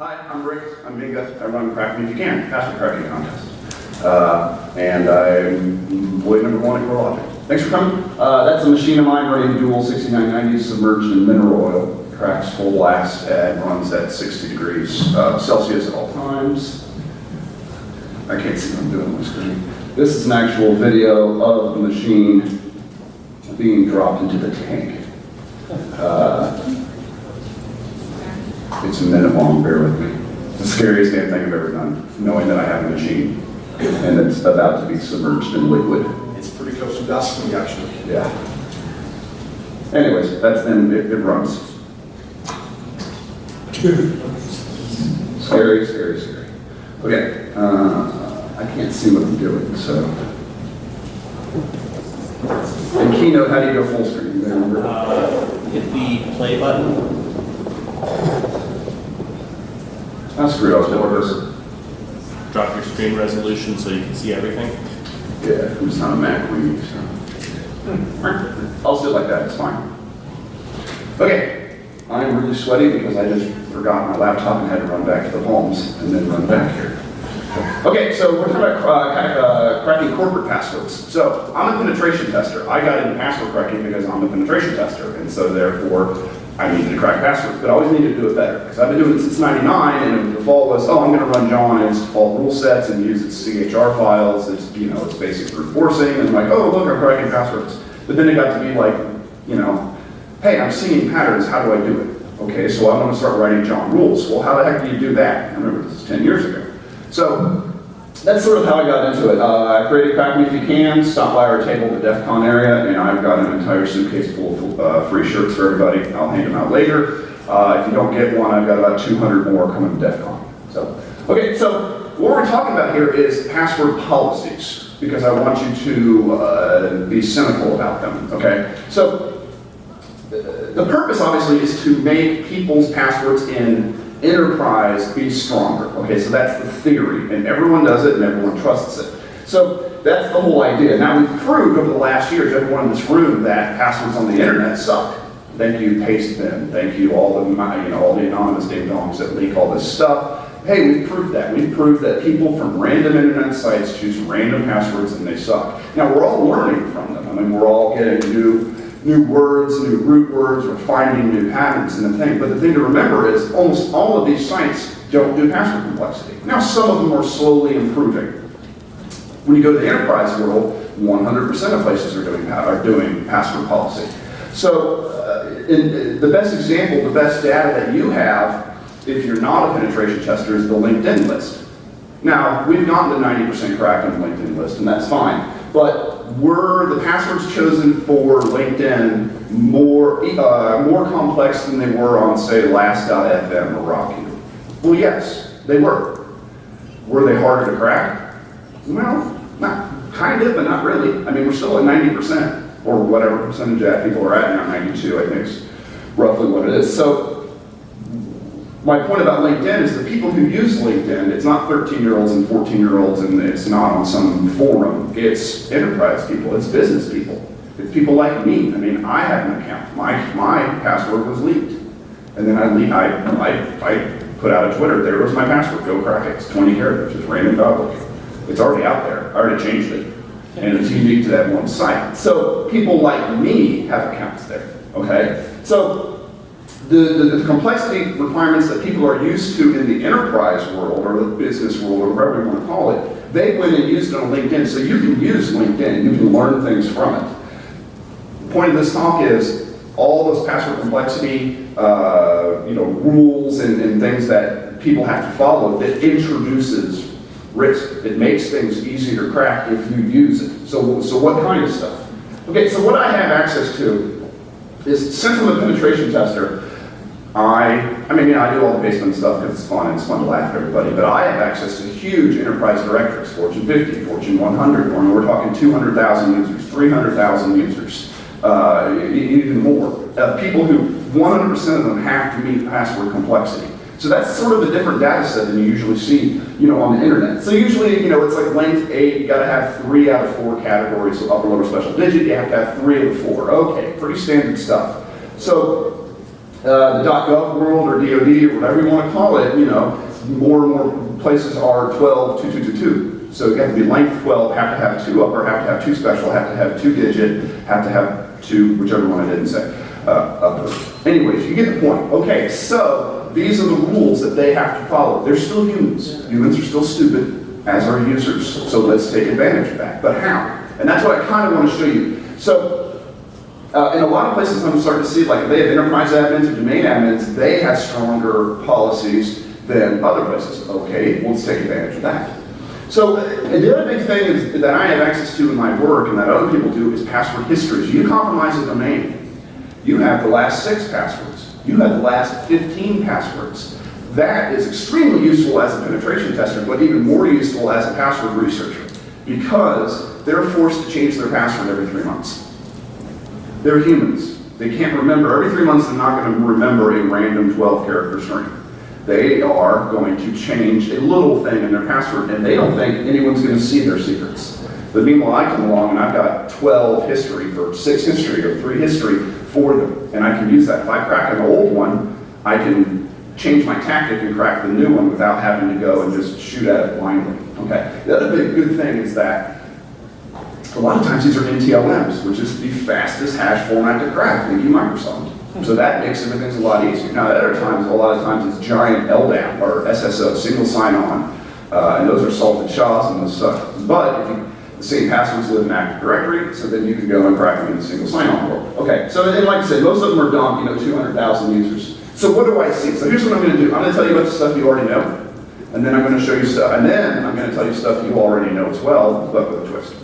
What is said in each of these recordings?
Hi, I'm Rick. I'm Minga. I run Crack Me If You Can, password cracking contest. Uh, and I'm employee number one at CoreLogic. Thanks for coming. Uh, that's a machine of mine running dual 6990 submerged in mineral oil. Cracks full blast and runs at 60 degrees uh, Celsius at all times. I can't see what I'm doing on my screen. This is an actual video of the machine being dropped into the tank. It's a minute long, bear with me. It's the scariest damn thing I've ever done, knowing that I have a machine and it's about to be submerged in liquid. It's pretty close to dusting, actually. Yeah. Anyways, that's then, it, it runs. Scary, scary, scary. Okay, uh, I can't see what I'm doing, so. In Keynote, how do you go full screen? Remember? Uh, hit the play button. Up the. Drop your screen resolution so you can see everything. Yeah, I'm just not a Mac weenie, so. I'll sit like that, it's fine. Okay, I'm really sweaty because I just forgot my laptop and had to run back to the homes and then run back here. Okay, so we're talking about uh, crack- uh, cracking corporate passwords. So I'm a penetration tester. I got into password cracking because I'm a penetration tester, and so therefore I needed to crack passwords, but I always needed to do it better because I've been doing it since '99, and the default was, oh, I'm going to run John and its default rule sets and use its CHR files. It's you know it's basic brute forcing, and I'm like, oh look, I'm cracking passwords. But then it got to be like, you know, hey, I'm seeing patterns. How do I do it? Okay, so I'm going to start writing John rules. Well, how the heck do you do that? I remember this is 10 years ago. So that's sort of how I got into it. Uh, I created Crack Me If You Can, stop by our table at the DEF CON area, and I've got an entire suitcase full of uh, free shirts for everybody. I'll hand them out later. Uh, if you don't get one, I've got about 200 more coming to DEF CON. So, okay, so what we're talking about here is password policies, because I want you to uh, be cynical about them, okay? So the purpose obviously is to make people's passwords in enterprise be stronger. Okay, so that's the theory, and everyone does it and everyone trusts it. So that's the whole idea. Now we've proved over the last years, everyone in this room, that passwords on the internet suck. Thank you, Pastebin. Thank you, all the you know all the anonymous ding dongs that leak all this stuff. Hey, we've proved that. We've proved that people from random internet sites choose random passwords and they suck. Now we're all learning from them. I mean, we're all getting new new words, new root words, we're finding new patterns in the thing. But the thing to remember is almost all of these sites don't do password complexity. Now some of them are slowly improving. When you go to the enterprise world, 100% of places are doing, are doing password policy. So uh, in, the best example, the best data that you have, if you're not a penetration tester, is the LinkedIn list. Now, we've gotten to 90% cracked on the LinkedIn list, and that's fine. But were the passwords chosen for LinkedIn more, uh, more complex than they were on, say, Last.fm or Rocky? Well, yes, they were. Were they harder to crack? Well, not kind of, but not really. I mean, we're still at 90%, or whatever percentage that people are at now, 92, I think is roughly what it is. So my point about LinkedIn is the people who use LinkedIn, it's not 13-year-olds and 14-year-olds and it's not on some forum. It's enterprise people, it's business people. It's people like me. I mean, I have an account. My, my password was leaked. And then I, I, I, I put out a Twitter, there was my password, go crack it. It's 20 characters, it's random public. It's already out there, I already changed it. And it's unique to that one site. So people like me have accounts there, okay? So the, the, the, complexity requirements that people are used to in the enterprise world or the business world or whatever you want to call it, they went and used it on LinkedIn. So you can use LinkedIn, you can learn things from it. The point of this talk is all those password complexity, uh, you know, rules and, and things that people have to follow that introduces risk. It makes things easier to crack if you use it. So, so what kind of stuff? Okay, so what I have access to is a penetration tester, I, I mean, yeah, I do all the basement stuff because it's fun and it's fun to laugh at everybody, but I have access to huge enterprise directories, Fortune 50, Fortune 100, or we're talking 200,000 users, 300,000 users, uh, even more. Uh, people who 100% of them have to meet password complexity. So that's sort of a different data set than you usually see, you know, on the internet. So usually, you know, it's like length eight, you gotta have three out of four categories, so upper lower special digit, you have to have three of the four. Okay, pretty standard stuff. So uh, the .gov world or DoD or whatever you want to call it, you know, more and more places are 12, 2222. So you have to be length 12, have to have two upper, have to have two special, have to have two digit, have to have two, whichever one I didn't say, uh, upper. Anyways, you get the point. Okay, so these are the rules that they have to follow. They're still humans. Humans are still stupid, as are users. So let's take advantage of that. But how? And that's what I kind of want to show you. So uh, in a lot of places, I'm starting to see, like, they have enterprise admins or domain admins, they have stronger policies than other places. Okay, let's take advantage of that. So uh, the other big thing is, that I have access to in my work and that other people do is password histories. You compromise a domain, you have the last six passwords. You have the last 15 passwords. That is extremely useful as a penetration tester, but even more useful as a password researcher because they're forced to change their password every three months. They're humans. They can't remember. Every three months, they're not going to remember a random 12 character string. They are going to change a little thing in their password, and they don't think anyone's going to see their secrets. But meanwhile, I come along and I've got 12 history for six history or three history for them, and I can use that. If I crack an old one, I can change my tactic and crack the new one without having to go and just shoot at it blindly. Okay. The other big good thing is that a lot of times these are NTLMs, which is the fastest hash format to crack. Thank you, Microsoft. So that makes everything a lot easier. Now, at other times, a lot of times it's giant LDAP or SSO, single sign-on, uh, and those are salted SHAs and those suck. But if you, the same passwords live in Active Directory, so then you can go and crack them in the single sign-on world. Okay, so and like I said, most of them are dumb, you know, 200,000 users. So what do I see? So here's what I'm going to do. I'm going to tell you about the stuff you already know, and then I'm going to show you stuff, and then I'm going to tell you stuff you already know as well, but with a twist.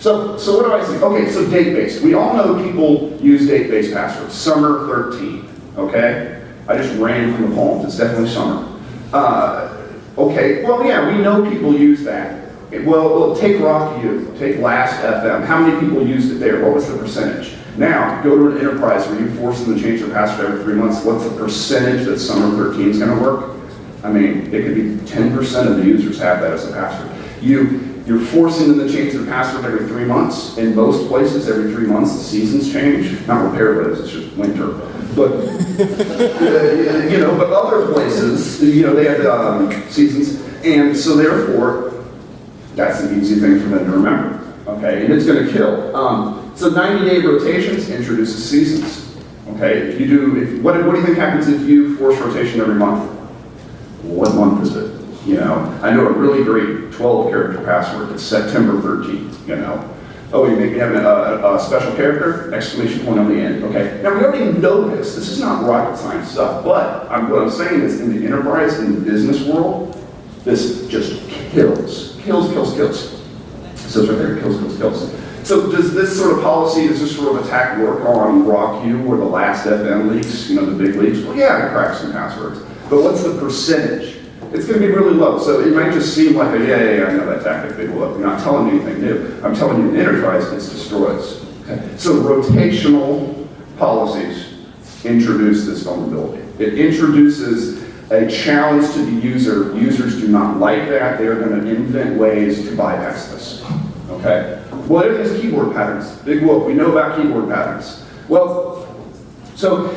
So, so what do I see? Okay, so date-based. We all know people use date-based passwords. Summer 13, okay? I just ran from the poems. It's definitely summer. Uh, okay, well, yeah, we know people use that. Well, well, take Rock U, take Last FM. How many people used it there? What was the percentage? Now, go to an enterprise where you force them to change their password every three months. What's the percentage that Summer 13 is going to work? I mean, it could be 10% of the users have that as a password. You, you're forcing them to change their password every three months. In most places, every three months, the seasons change. Not repair roads, it's just winter. But, you know, but other places, you know, they have um, seasons. And so therefore, that's an easy thing for them to remember. Okay, and it's going to kill. Um, so 90-day rotations introduces seasons. Okay, if you do, if, what, what do you think happens if you force rotation every month? What month is it? You know, I know a really great 12 character password. It's September 13th, you know. Oh, you maybe have a, a, special character, exclamation point on the end. Okay, now we already know this. This is not rocket science stuff, but I'm, what I'm saying is in the enterprise, in the business world, this just kills, kills, kills, kills. It says right there, kills, kills, kills. So does this sort of policy, does this sort of attack work on RockU or the last FM leaks, you know, the big leaks? Well, yeah, it cracks some passwords. But what's the percentage? It's going to be really low. So it might just seem like a, yeah, yeah, yeah, I know that tactic, big low. I'm not telling you anything new. I'm telling you in enterprise, it's destroys. Okay? So rotational policies introduce this vulnerability. It introduces a challenge to the user. Users do not like that. They're going to invent ways to bypass this. Okay? What are these keyboard patterns? Big whoop. We know about keyboard patterns. Well, so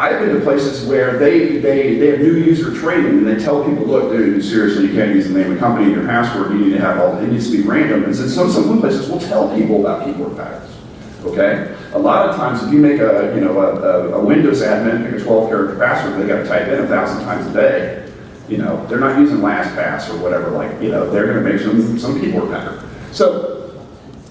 I've been to places where they, they, they have new user training and they tell people, look, dude, seriously, you can't use the name of the company in your password. You need to have all, it needs to be random. And so some, some places will tell people about keyboard patterns. Okay? A lot of times, if you make a, you know, a, a Windows admin, pick a 12 character password, they got to type in a thousand times a day. You know, they're not using LastPass or whatever, like, you know, they're going to make some, some keyboard pattern. So,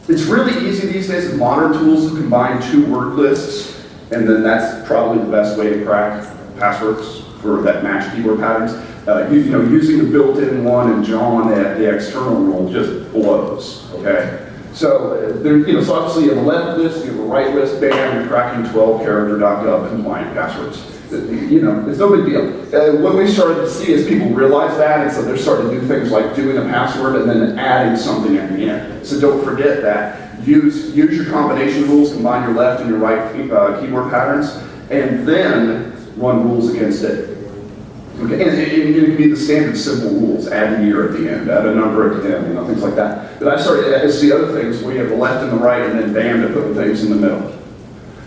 it's really easy these days with modern tools to combine two word lists, and then that's probably the best way to crack passwords for that match keyboard patterns. Uh, you, you know, using the built-in one and John at the external rule just blows, okay? So, uh, there, you know, so obviously you have a left list, you have a right list, bam, you're cracking 12 character.gov compliant passwords. Uh, You know, it's no big deal. Uh, what we started to see is people realize that, and so they're starting to do things like doing a password and then adding something at the end. So don't forget that. Use, use your combination rules, combine your left and your right key- uh, keyboard patterns, and then run rules against it. Okay, and, and- it can be the standard simple rules, add a year at the end, add a number at the end, you know, things like that. But I started to see other things where you have the left and the right, and then bam, to put the things in the middle.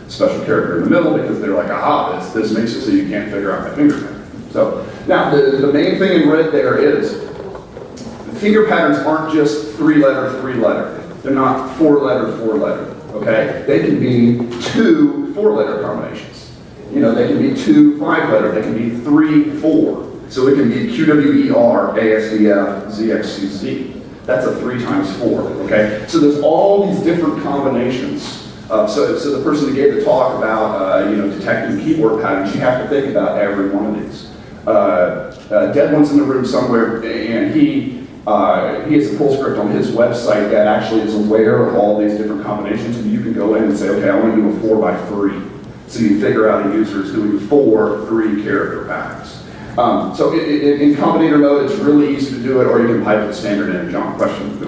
special character in the middle because they're like, aha, this, this makes it so you can't figure out my fingerprint. So, now, the, the main thing in red there is, the finger patterns aren't just three letter, three letter. They're not four letter, four letter, okay? They can be two four letter combinations. You know, they can be two five letter, they can be three, four. So it can be QWER, ASDF, ZXCZ. That's a three times four, okay? So there's all these different combinations. Uh, so, so the person that gave the talk about, uh, you know, detecting keyboard patterns, you have to think about every one of these. Uh, uh, Dead One's in the room somewhere, and he, uh, he has a pull script on his website that actually is aware of all these different combinations, and you can go in and say, okay, I want to do a four by three. So you figure out a user is doing four three character patterns. Um, so i- i- in combinator mode, it's really easy to do it, or you can pipe the standard in. John, question?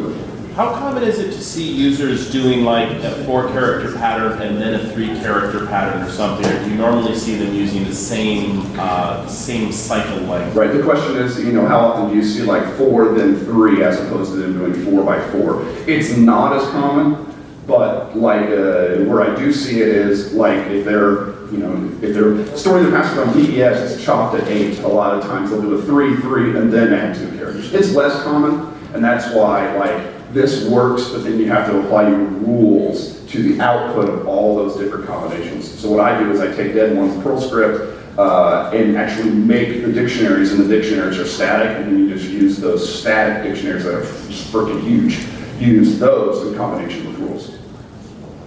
How common is it to see users doing like a four character pattern and then a three character pattern or something? Or do you normally see them using the same, uh, same cycle length? Right, the question is, you know, how often do you see like four, then three, as opposed to them doing four by four? It's not as common, but like, uh, where I do see it is, like, if they're, you know, if they're storing the password on DES, it's chopped at eight, a lot of times they'll do a three, three, and then add two characters. It's less common, and that's why, like, this works, but then you have to apply your rules to the output of all those different combinations. So what I do is I take Dead One's Perl script, uh, and actually make the dictionaries, and the dictionaries are static, and then you just use those static dictionaries that are just freaking huge. Use those in combination with rules.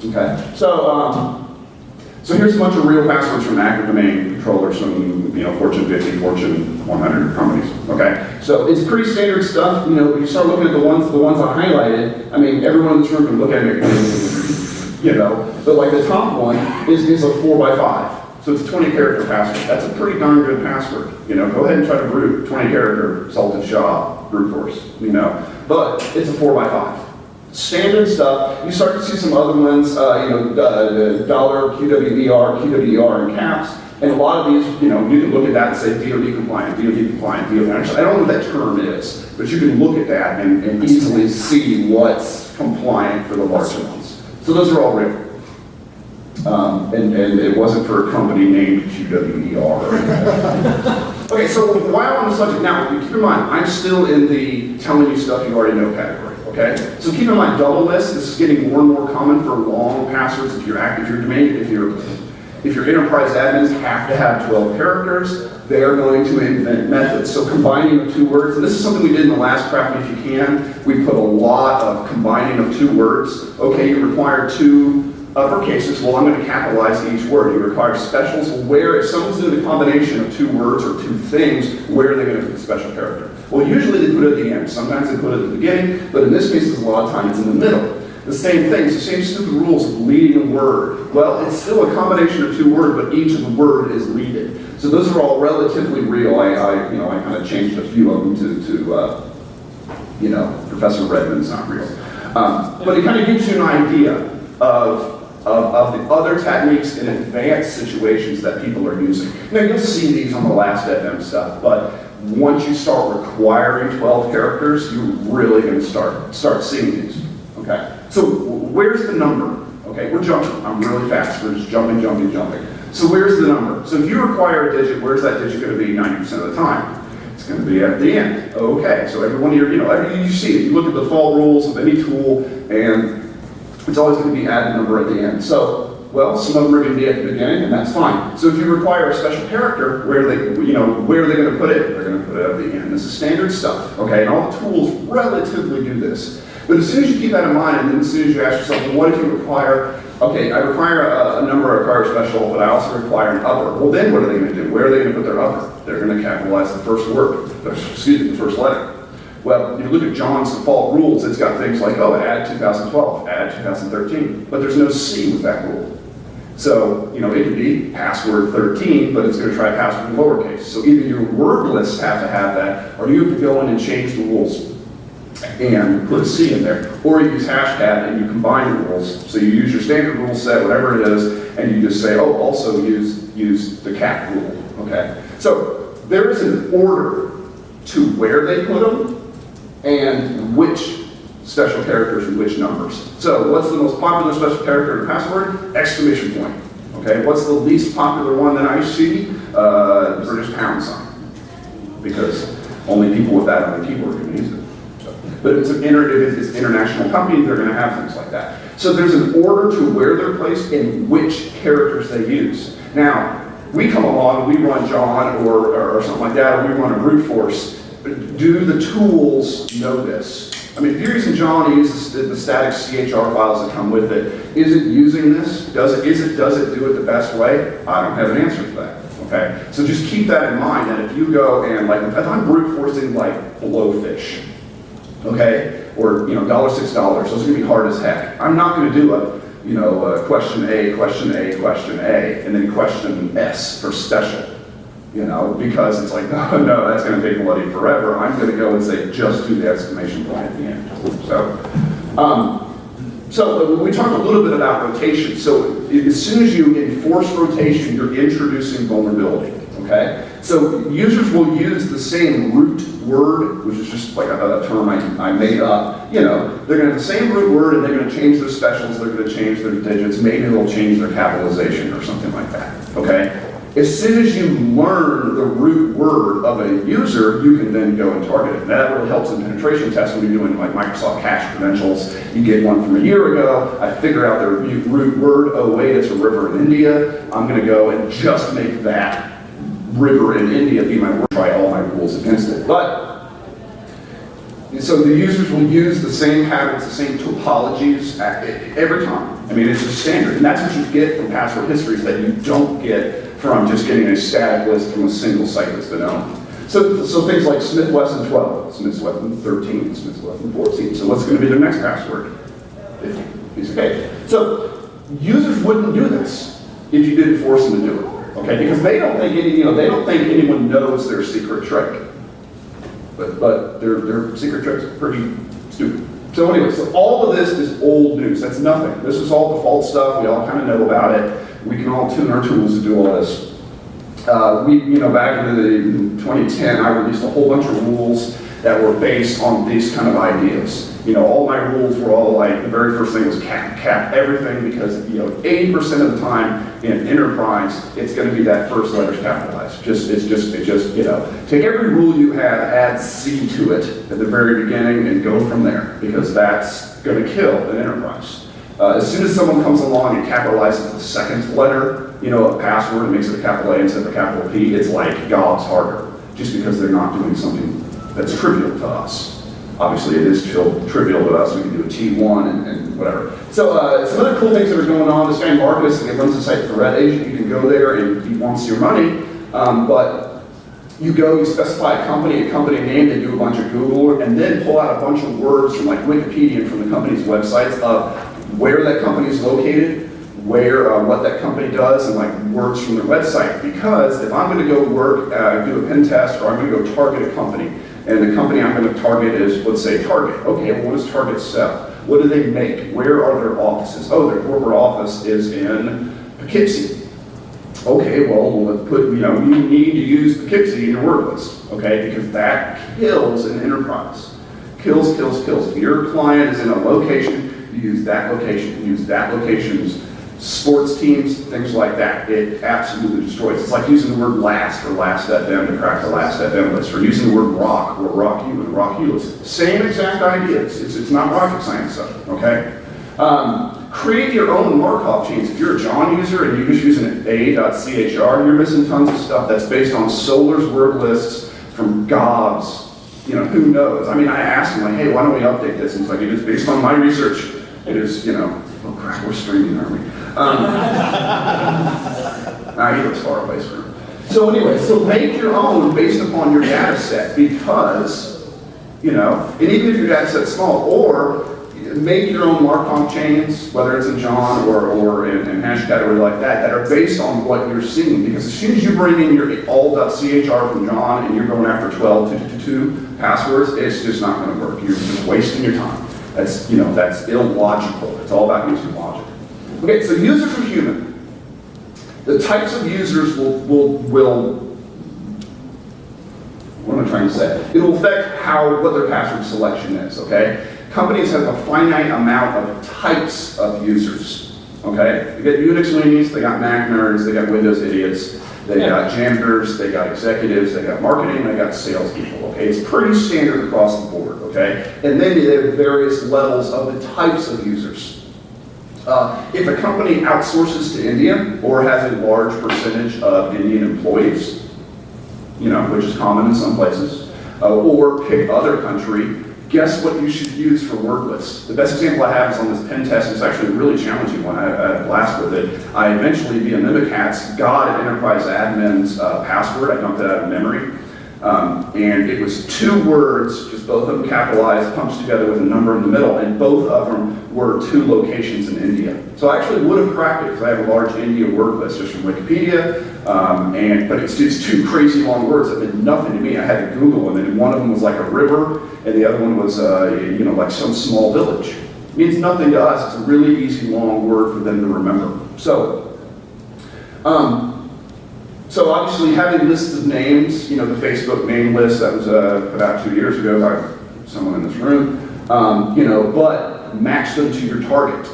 Okay, so um, so here's a bunch of real passwords from active domain controllers from you know Fortune 50, Fortune 100 companies. Okay, so it's pretty standard stuff. You know, you start looking at the ones the ones I highlighted. I mean, everyone in this room can look at it. You know, but like the top one is is a four by five. So it's a 20 character password. That's a pretty darn good password. You know, go ahead and try to root 20 character salted shaw brute force. You know, but it's a four by five standard stuff. You start to see some other ones, uh, you know, uh, dollar, QWER, QWER in caps. And a lot of these, you know, you can look at that and say DoD compliant, DoD compliant, DoD. Actually, I don't know what that term is, but you can look at that and, and easily see what's compliant for the larger ones. So those are all real. Um, and, and it wasn't for a company named QWER. Okay, so while on the subject now, keep in mind, I'm still in the telling you stuff you already know category, okay? So keep in mind, double list, this is getting more and more common for long passwords if you're active, your domain, if your if your enterprise admins have to have 12 characters, they are going to invent methods. So combining of two words, and this is something we did in the last craft if you can, we put a lot of combining of two words. Okay, you require two uppercases, well, I'm going to capitalize each word. You require specials. Where, if someone's doing a combination of two words or two things, where are they going to put the special character? Well, usually they put it at the end. Sometimes they put it at the beginning, but in this case, a lot of times in the middle. The same thing, the same stupid rules of leading a word. Well, it's still a combination of two words, but each of the word is leaded. So those are all relatively real. I, I you know, I kind of changed a few of them to, to uh, you know, Professor Redmond's not real. Um, but it kind of gives you an idea of, of, of the other techniques in advanced situations that people are using. Now, you'll see these on the last FM stuff, but once you start requiring 12 characters, you're really going to start, start seeing these. Okay? So where's the number? Okay, we're jumping. I'm really fast. We're just jumping, jumping, jumping. So where's the number? So if you require a digit, where's that digit going to be 90% of the time? It's going to be at the end. Okay, so every one of your, you know, every, you see it. You look at the default rules of any tool, and it's always going to be add number at the end. So, well, some of them are going to be at the beginning, and that's fine. So if you require a special character, where they, you know, where are they going to put it? End. This is standard stuff, okay? And all the tools relatively do this. But as soon as you keep that in mind, and as soon as you ask yourself, well, what if you require, okay, I require a, a number, I require a special, but I also require an upper. Well, then what are they going to do? Where are they going to put their upper? They're going to capitalize the first word, excuse me, the first letter. Well, you look at John's default rules, it's got things like, oh, add 2012, add 2013, but there's no C with that rule. So, you know, it could be password 13, but it's going to try password in lowercase. So either your word lists have to have that, or you have to go in and change the rules and put C in there. Or you use hashtag and you combine the rules. So you use your standard rule set, whatever it is, and you just say, oh, also use, use the cat rule, okay? So there is an order to where they put them and which special characters and which numbers. So what's the most popular special character in a password? Exclamation point, Okay, what's the least popular one that I see? Uh, British pound sign. Because only people with that on the keyboard can use it. But it's an inter, it's international company, they're gonna have things like that. So there's an order to where they're placed and which characters they use. Now, we come along, we run John or, or something like that, or we run a brute force. Do the tools know this? I mean, if you're using John, he uses the static CHR files that come with it. Is it using this? Does it, is it, does it do it the best way? I don't have an answer for that, okay? So just keep that in mind, that if you go and like, if I'm brute forcing like blowfish, okay? Or, you know, dollar six dollars, those are gonna be hard as heck. I'm not gonna do a, you know, uh question A, question A, question A, and then question S for special. You know, because it's like, no, no, that's gonna take bloody forever. I'm gonna go and say, just do the exclamation point at the end. So, um, so we talked a little bit about rotation. So as soon as you enforce rotation, you're introducing vulnerability, okay? So users will use the same root word, which is just like a, a term I, I made up. You know, they're gonna have the same root word and they're gonna change their specials, they're gonna change their digits, maybe they'll change their capitalization or something like that, okay? As soon as you learn the root word of a user, you can then go and target it. And that really helps in penetration tests when you're doing like Microsoft Cache credentials. You get one from a year ago, I figure out their root word, oh wait, it's a river in India. I'm gonna go and just make that river in India be my word, try all my rules against it. But so the users will use the same patterns, the same topologies every time. I mean, it's just standard. And that's what you get from password histories that you don't get from just getting a static list from a single site that's been owned. So, so things like Smith Wesson 12, Smith Wesson 13, Smith Wesson 14. So what's going to be their next password? 50. Piece of. So users wouldn't do this if you didn't force them to do it. Okay? Because they don't think any, you know, they don't think anyone knows their secret trick. But, but their, their secret tricks pretty stupid. So anyway, so all of this is old news. That's nothing. This is all default stuff. We all kind of know about it. We can all tune our tools to do all this. Uh, we, you know, back in the in 2010, I released a whole bunch of rules that were based on these kind of ideas. You know, all my rules were all like, the very first thing was cap, cap everything because, you know, 80% of the time in enterprise, it's gonna be that first letter's capitalized. Just, it's just, it just, you know, take every rule you have, add C to it at the very beginning and go from there because that's gonna kill an enterprise. Uh, as soon as someone comes along and capitalizes the second letter, you know, a password and makes it a capital A instead of a capital P, it's like God's harder, just because they're not doing something that's trivial to us. Obviously, it is trivial trivial to us, we can do a T1 and, and whatever. So, uh, some other cool things that are going on, this guy Marcus, he runs the site for Red Agent, you can go there and he wants your money, um, but you go, you specify a company, a company name, they do a bunch of Google, and then pull out a bunch of words from like Wikipedia and from the company's websites of where that company is located, where, uh, what that company does, and like words from their website. Because if I'm gonna go work, uh, do a pen test, or I'm gonna go target a company, and the company I'm gonna target is, let's say Target. Okay, well, what does Target sell? What do they make? Where are their offices? Oh, their corporate office is in Poughkeepsie. Okay, well, let's put, you know, you need to use Poughkeepsie in your word list, okay? Because that kills an enterprise. Kills, kills, kills. If your client is in a location, you use that location, use that location's sports teams, things like that. It absolutely destroys. It's like using the word last or last FM to crack the last FM list, or using the word rock or rock you and rock you list. Same exact ideas. It's, it's not rocket science stuff, okay? Um, create your own Markov chains. If you're a John user and you're just using an a.chr, you're missing tons of stuff that's based on Solar's word lists from gobs. You know, who knows? I mean, I asked him, like, hey, why don't we update this? And he's like, it is based on my research. It is, you know, oh crap, we're streaming, aren't we? Um, nah, he looks far away, screw him. So anyway, so make your own based upon your data set because, you know, and even if your data set's small, or make your own Markov chains, whether it's in John or, or in, in hash category like that, that are based on what you're seeing. Because as soon as you bring in your all.chr from John and you're going after 12 to, to, to passwords, it's just not going to work. You're just wasting your time. That's, you know, that's illogical. It's all about using logic. Okay, so users are human. The types of users will, will, will what am I trying to say? It will affect how, what their password selection is, okay? Companies have a finite amount of types of users, okay? They got Unix weenies, they got Mac nerds, they got Windows idiots, they got janitors, they got executives, they got marketing, they got salespeople, okay? It's pretty standard across the board, okay? And then you have various levels of the types of users. Uh, If a company outsources to India or has a large percentage of Indian employees, you know, which is common in some places, uh, or pick other country, guess what you should use for word lists? The best example I have is on this pen test, it's actually a really challenging one, I I had a blast with it. I eventually, via Mimikatz, got an enterprise admin's uh, password, I dumped it out of memory. Um, and it was two words, just both of them capitalized, punched together with a number in the middle, and both of them were two locations in India. So I actually would have cracked it because I have a large India word list just from Wikipedia, um, and but it's just two crazy long words that meant nothing to me. I had to Google them, and one of them was like a river, and the other one was uh, you know like some small village. It means nothing to us. It's a really easy long word for them to remember. So. Um, so obviously having lists of names, you know, the Facebook name list that was uh, put out two years ago by someone in this room, um, you know, but match them to your target.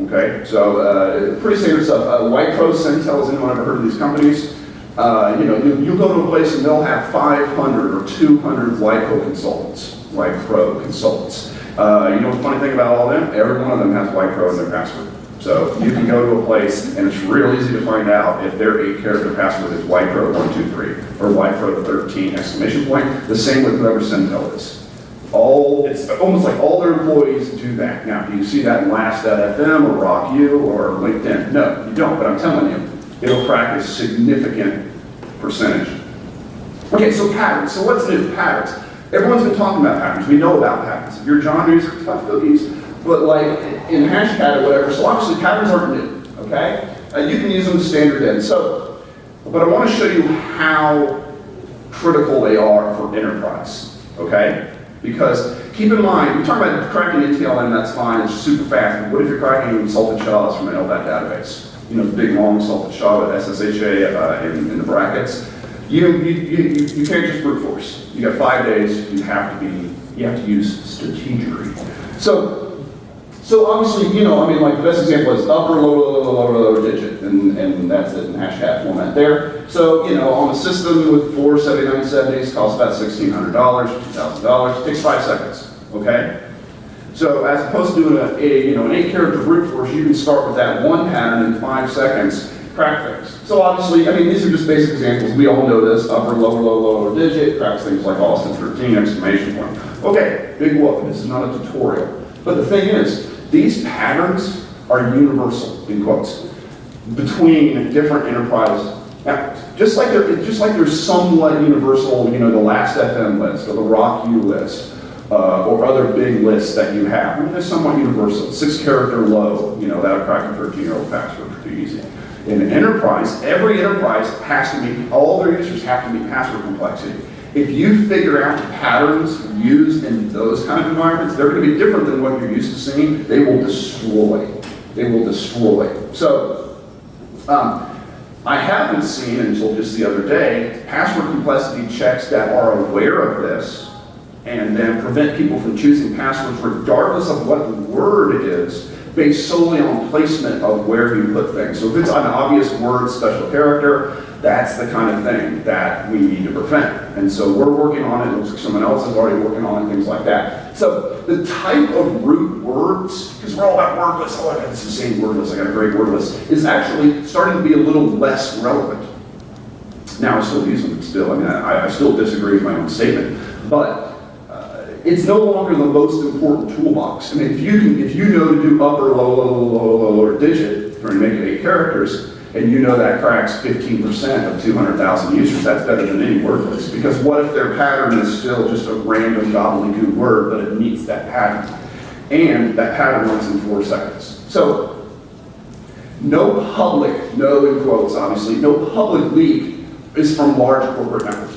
Okay, so uh, pretty standard stuff. Uh, White Pro, Centel, has anyone ever heard of these companies? Uh, you know, you, you go to a place and they'll have 500 or 200 White Pro consultants, White Pro consultants. Uh, you know the funny thing about all of them? Every one of them has White Pro in their password. So you can go to a place and it's real easy to find out if their eight character password is YPro123 or YPro13 exclamation point. The same with whoever Centel is. All, it's almost like all their employees do that. Now, do you see that in Last.fm or RockU or LinkedIn? No, you don't, but I'm telling you, it'll crack a significant percentage. Okay, so patterns. So what's new? Patterns. Everyone's been talking about patterns. We know about patterns. If you're John, are tough cookies. But like in Hashcat or whatever, so obviously patterns aren't new, okay? Uh, you can use them standard in. So, but I want to show you how critical they are for enterprise, okay? Because keep in mind, we talk about cracking NTLM, that's fine, it's super fast. But what if you're cracking salted SHA from an LDAP database? You know, the big long salted SHA with SSHA uh, in, in the brackets. You, you, you, you can't just brute force. You got five days, you have to be, you have to use strategery. So so obviously, you know, I mean, like the best example is upper, lower, lower, lower, lower digit, and, and that's it in format there. So, you know, on a system with four 7970s, costs about $1,600, $2,000, takes five seconds, okay? So as opposed to doing a, a, you know, an eight character brute force, you can start with that one pattern in five seconds, crack things. So obviously, I mean, these are just basic examples. We all know this, upper, lower, lower, lower digit, cracks things like Austin 13, exclamation point. Okay, big whoop, this is not a tutorial. But the thing is, these patterns are universal, in quotes, between different enterprise. Now, just like there, just like there's somewhat universal, you know, the last FM list or the Rock U list, uh, or other big lists that you have. I mean, they're somewhat universal. Six character low, you know, that'll crack a 13 year old password pretty easy. In enterprise, every enterprise has to be, all their users have to be password complexity. If you figure out patterns used in those kind of environments, they're going to be different than what you're used to seeing. They will destroy. They will destroy. So, um, I haven't seen until just the other day password complexity checks that are aware of this and then prevent people from choosing passwords regardless of what the word it is based solely on placement of where you put things. So if it's an obvious word, special character, that's the kind of thing that we need to prevent. And so we're working on it, it looks like someone else is already working on it, things like that. So the type of root words, because we're all about word lists, oh I got this insane word list, I got a great word list, is actually starting to be a little less relevant. Now I still use them still, I mean, I, I still disagree with my own statement, but it's no longer the most important toolbox. I mean, if you can, if you know to do upper, low, low, low, low, lower digit, for it eight characters, and you know that cracks 15% of 200,000 users, that's better than any word list. Because what if their pattern is still just a random gobbledygook word, but it meets that pattern? And that pattern runs in four seconds. So, no public, no in quotes obviously, no public leak is from large corporate networks.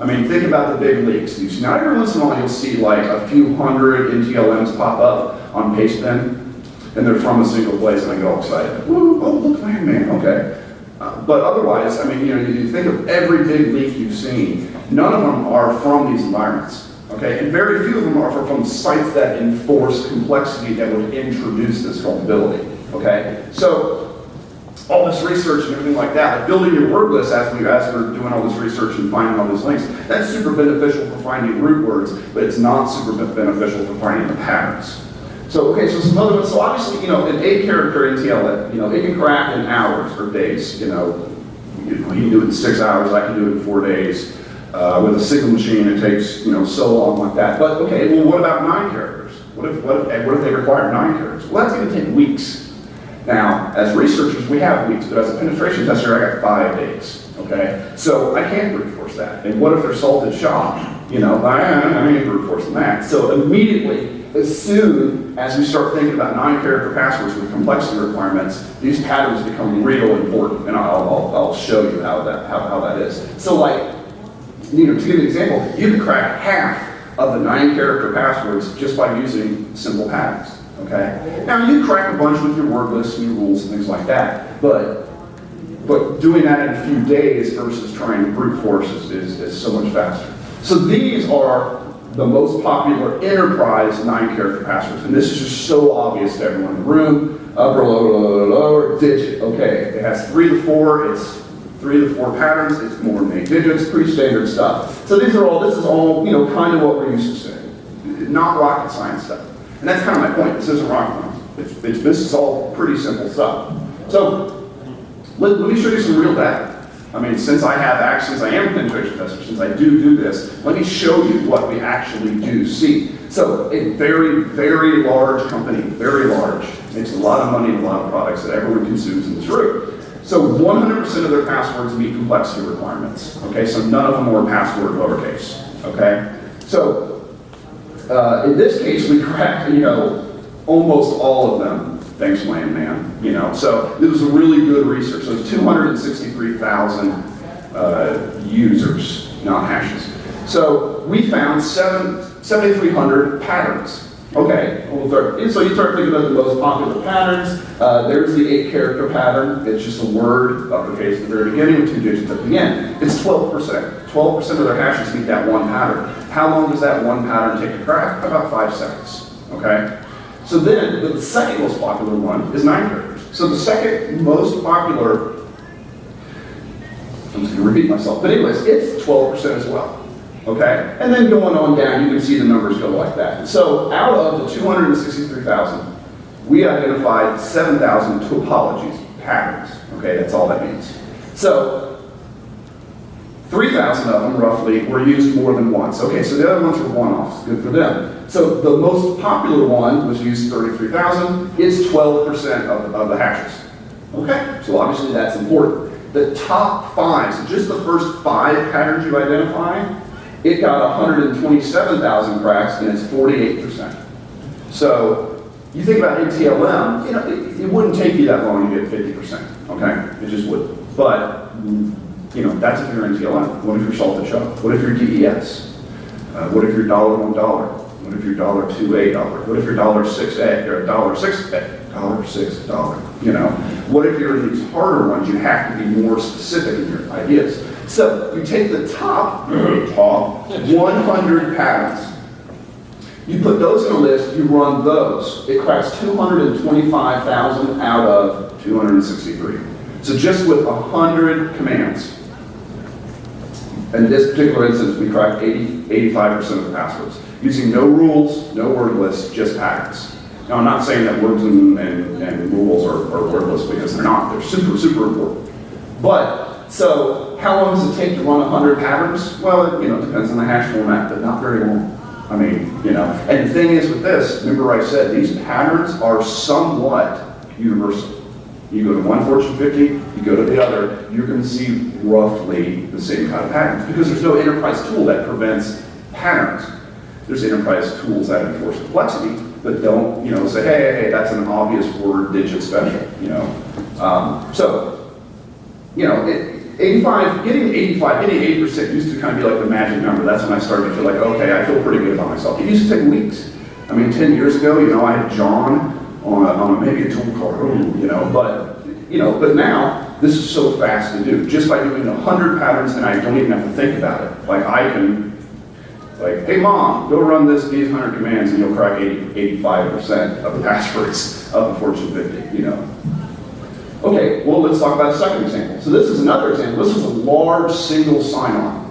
I mean, think about the big leaks. You see, now every once in a while you'll see like a few hundred NTLMs pop up on Pastebin, and they're from a single place, and I get all excited. Woo, oh, look, Iron Man, okay. Uh, but otherwise, I mean, you know, you think of every big leak you've seen, none of them are from these environments, okay? And very few of them are from sites that enforce complexity that would introduce this vulnerability. Okay? So, all this research and everything like that, like building your word list as we as we're doing all this research and finding all these links, that's super beneficial for finding root words, but it's not super beneficial for finding the patterns. So okay, so some other. So obviously, you know, an eight character NTLM, you know, it can crack in hours or days. You know, you know, he can do it in six hours. I can do it in four days. Uh, with a single machine, it takes you know so long like that. But okay, well, what about nine characters? What if what if, what if they require nine characters? Well, that's going to take weeks. Now, as researchers, we have weeks, but as a penetration tester, I got five days, okay? So I can't brute force that. And what if they're salted shot? You know, I, I ain't brute forcing that. So immediately, as soon as we start thinking about nine character passwords with complexity requirements, these patterns become real important. And I'll, I'll, I'll show you how that, how, how that is. So like, you know, to give an example, you can crack half of the nine character passwords just by using simple patterns. Okay? Now you crack a bunch with your word lists and your rules and things like that, but but doing that in a few days versus trying to brute force is, is, is so much faster. So these are the most popular enterprise nine character passwords. And this is just so obvious to everyone in the room. Upper, lower, lower, lower, digit. Okay, it has three to four, it's three to four patterns, it's more than eight digits, pretty standard stuff. So these are all, this is all, you know, kind of what we're used to seeing. Not rocket science stuff. And that's kind of my point. This isn't rocket science. It's, it's, this is all pretty simple stuff. So let, let me show you some real data. I mean, since I have access, I am a penetration tester, since I do do this, let me show you what we actually do see. So a very, very large company, very large, makes a lot of money in a lot of products that everyone consumes in this room. So 100% of their passwords meet complexity requirements. Okay, so none of them were password lowercase. Okay, so uh, in this case, we cracked, you know, almost all of them. Thanks, Landman. You know, so it was a really good research. So it's 263,000 uh, users, not hashes. So we found seven, 7,300 patterns. Okay, so you start thinking about the most popular patterns. Uh, there's the eight character pattern. It's just a word, uppercase at the very beginning, two digits at the end. It's 12%. 12% of their hashes meet that one pattern. How long does that one pattern take to crack? About five seconds. Okay? So then, the second most popular one is nine characters. So the second most popular, I'm just to repeat myself, but anyways, it's 12% as well. Okay? And then going on down, you can see the numbers go like that. So out of the 263,000, we identified 7,000 topologies, patterns. Okay, that's all that means. So 3,000 of them, roughly, were used more than once. Okay, so the other ones were one-offs. Good for them. So the most popular one was used 33,000. It's 12% of, of the hashes. Okay, so obviously that's important. The top five, so just the first five patterns you identify, it got 127,000 cracks and it's 48%. So you think about NTLM, you know, it, it wouldn't take you that long to get 50%, okay? It just wouldn't. But, you know, that's if you're NTLM. What if you're salted shot? What if you're DES? Uh, what if you're dollar one dollar? What if you're dollar two a dollar? What if you're dollar six a or dollar six a dollar six dollar? You know, what if you're in these harder ones? You have to be more specific in your ideas. So you take the top, top 100 patterns. You put those in a list, you run those. It cracks 225,000 out of 263. So just with 100 commands, in this particular instance, we cracked 80, 85% of the passwords, using no rules, no word lists, just patterns. Now, I'm not saying that words and, and, and rules are, are wordless because they're not. They're super, super important. But, so, how long does it take to run 100 patterns? Well, it, you know, depends on the hash format, but not very long. I mean, you know, and the thing is with this, remember I said, these patterns are somewhat universal. You go to one Fortune 50, you go to the other, you're going to see roughly the same kind of patterns because there's no enterprise tool that prevents patterns. There's enterprise tools that enforce complexity, but don't, you know, say, hey, hey, that's an obvious word digit special, you know. Um, so, you know, it, 85, getting 85, getting 8% used to kind of be like the magic number. That's when I started to feel like, okay, I feel pretty good about myself. It used to take weeks. I mean, 10 years ago, you know, I had John on, a, on a, maybe a tool called, hmm. you know, but, you know, but now, this is so fast to do. Just by doing 100 patterns, and I don't even have to think about it. Like, I can Like, hey mom, go run this, these 100 commands and you'll crack 80, 85% of the passwords of the Fortune 50, you know. Okay, well, let's talk about a second example. So this is another example. This is a large single sign-on.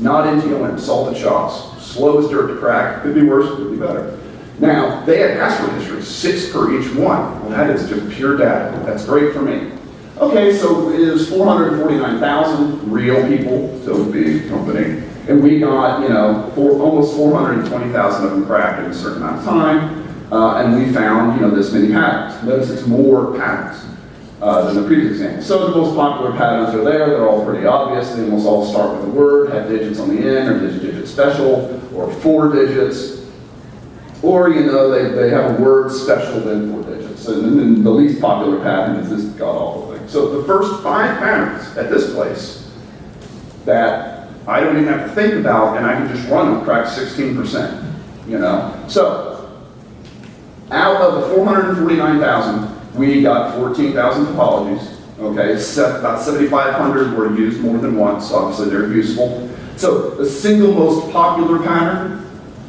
Not NTLM, salted shots, slow as dirt to crack, could be worse, could be better. Now, they had password history, six per each one. Well, that is just pure data. That's great for me. Okay, so it is 449,000 real people, so big company. And we got, you know, four, almost 420,000 of them cracked in a certain amount of time. Uh, and we found, you know, this many patterns. Notice it's more patterns uh, than the previous example. So the most popular patterns are there. They're all pretty obvious. They almost all start with a word, have digits on the end, or digit, digit special, or four digits. Or, you know, they, they have a word special then four digits. And then the least popular pattern is this god-awful thing. So the first five patterns at this place that I don't even have to think about and I can just run them crack 16%, you know? So, out of the 449,000, we got 14,000 topologies, okay? About 7,500 were used more than once, obviously they're useful. So, the single most popular pattern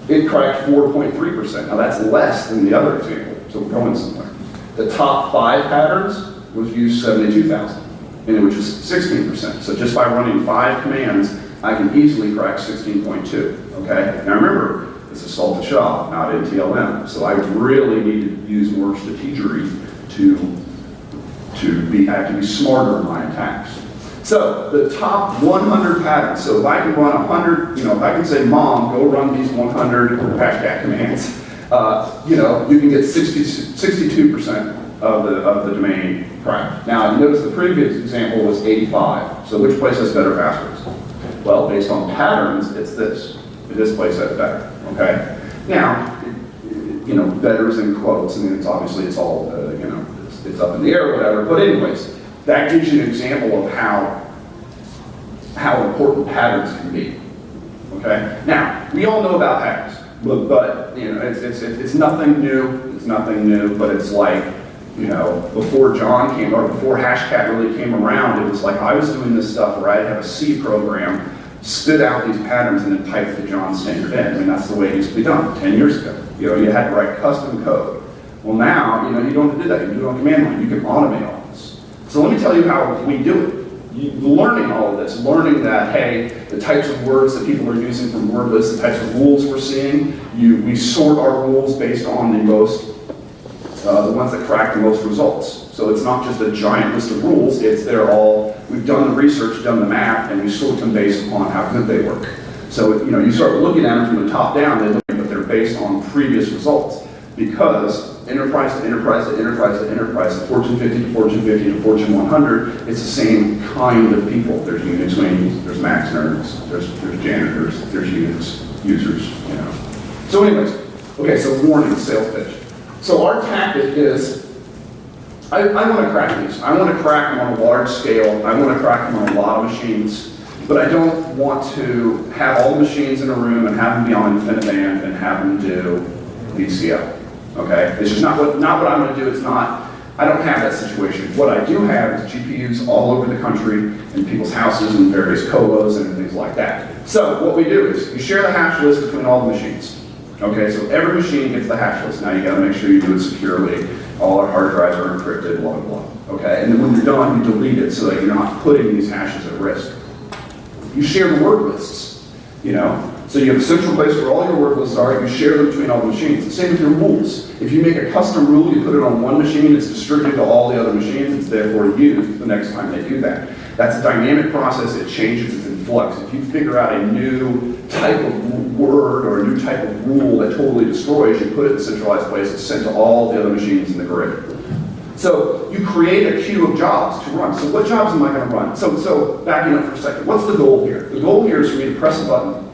it cracked 4.3%. Now that's less than the other example, so we're going somewhere. The top five patterns was used 72,000, and which is 16%. So just by running five commands, I can easily crack 16.2, okay? Now remember, this is salted shop, not NTLM, so I really need to use more strategery to, to be, I have to be smarter in my attacks. So the top 100 patterns. So if I can run 100, you know, if I can say, "Mom, go run these 100 hashtag commands," uh, you know, you can get 60, 62 percent of the of the domain cracked. Now, notice the previous example was 85. So which place has better passwords? Well, based on patterns, it's this. This place has better. Okay. Now, you know, "better" betters in quotes, and it's obviously it's all uh, you know, it's, it's up in the air, or whatever. But anyways that gives you an example of how, how important patterns can be. Okay? Now, we all know about patterns, but, but you know, it's, it's, it's nothing new, it's nothing new, but it's like, you know, before John came, or before Hashcat really came around, it was like I was doing this stuff where I'd have a C program, spit out these patterns, and then type the John standard in. I mean, that's the way it used to be done 10 years ago. You know, you had to write custom code. Well, now, you know, you don't have to do that. You do it on command line. You can automate. So let me tell you how we do it. You, learning all of this, learning that, hey, the types of words that people are using from word lists, the types of rules we're seeing, you, we sort our rules based on the most, uh, the ones that crack the most results. So it's not just a giant list of rules, it's they're all, we've done the research, done the math, and we sort them based upon how good they work. So, you know, you start looking at them from the top down, they look, but they're based on previous results. Because enterprise to enterprise to enterprise to enterprise, to Fortune 50 to Fortune 50 to Fortune 100, it's the same kind of people. There's Unix wings, there's Max nerds, there's, there's janitors, there's Unix users, you know. So anyways, okay, so warning, sales pitch. So our tactic is, I, I want to crack these. I want to crack them on a large scale. I want to crack them on a lot of machines. But I don't want to have all the machines in a room and have them be on InfiniBand and have them do VCO. Okay? It's just not what, not what I'm going to do. It's not, I don't have that situation. What I do have is GPUs all over the country in people's houses and various colos and things like that. So what we do is you share the hash list between all the machines. Okay, so every machine gets the hash list. Now you got to make sure you do it securely. All our hard drives are encrypted, blah, blah, blah. Okay, and then when you're done, you delete it so that you're not putting these hashes at risk. You share the word lists, you know. So you have a central place where all your lists are, you share them between all the machines. The same with your rules. If you make a custom rule, you put it on one machine, it's distributed to all the other machines, it's therefore used the next time they do that. That's a dynamic process, it changes, it's in flux. If you figure out a new type of word or a new type of rule that totally destroys, you put it in a centralized place, it's sent to all the other machines in the grid. So you create a queue of jobs to run. So what jobs am I going to run? So, so backing up for a second, what's the goal here? The goal here is for me to press a button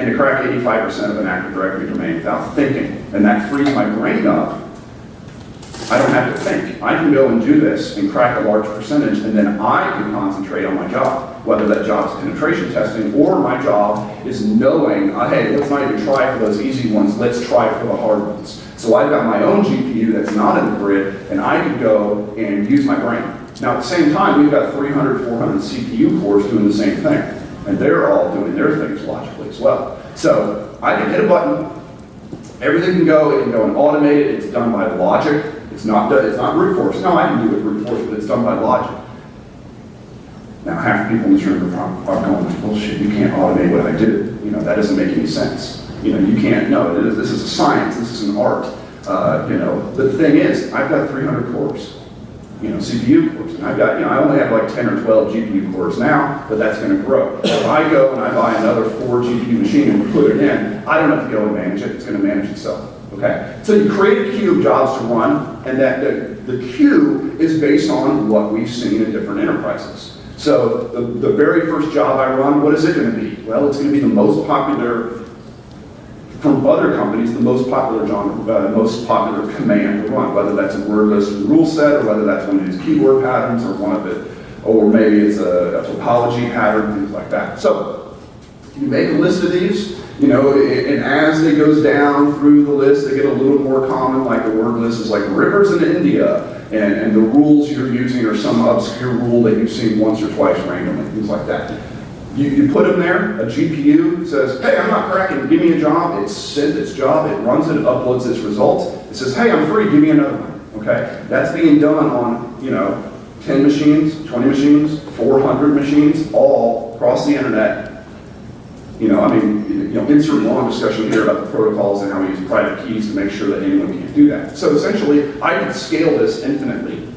and to crack 85% of an Active Directory domain without thinking. And that frees my brain up. I don't have to think. I can go and do this and crack a large percentage, and then I can concentrate on my job, whether that job is penetration testing or my job is knowing, uh, hey, let's not even try for those easy ones, let's try for the hard ones. So I've got my own GPU that's not in the grid, and I can go and use my brain. Now, at the same time, we've got 300, 400 CPU cores doing the same thing, and they're all doing their things logically as well. So I can hit a button, everything can go, it can go and automated, it's done by logic, it's not, it's not brute force. No, I can do it brute force, but it's done by logic. Now, half the people in this room are are going, bullshit, you can't automate what I do. You know, that doesn't make any sense. You know, you can't, no, this is a science, this is an art. Uh, you know, but the thing is, I've got 300 cores, you know, CPU cores, and I've got, you know, I only have like 10 or 12 GPU cores now, but that's gonna grow. If I go and I buy another four GPU machine and put it in, I don't have to go and manage it, it's gonna manage itself. Okay, so you create a queue of jobs to run, and that the, the queue is based on what we've seen in different enterprises. So the, the very first job I run, what is it going to be? Well, it's going to be the most popular from other companies, the most popular genre, uh, most popular command to run, whether that's a word list and rule set, or whether that's one of these keyword patterns, or one of it, or maybe it's a, a topology pattern, things like that. So you make a list of these, you know, and as it goes down through the list, they get a little more common, like the word list is like rivers in India, and, and the rules you're using are some obscure rule that you've seen once or twice randomly, things like that. You, you put them there, a GPU says, hey, I'm not cracking, give me a job, It sent its job, it runs it, uploads its results, it says, hey, I'm free, give me another one, okay? That's being done on, you know, 10 machines, 20 machines, 400 machines, all across the internet, you know, I mean, you know, insert long discussion here about the protocols and how we use private keys to make sure that anyone can't do that. So essentially, I can scale this infinitely.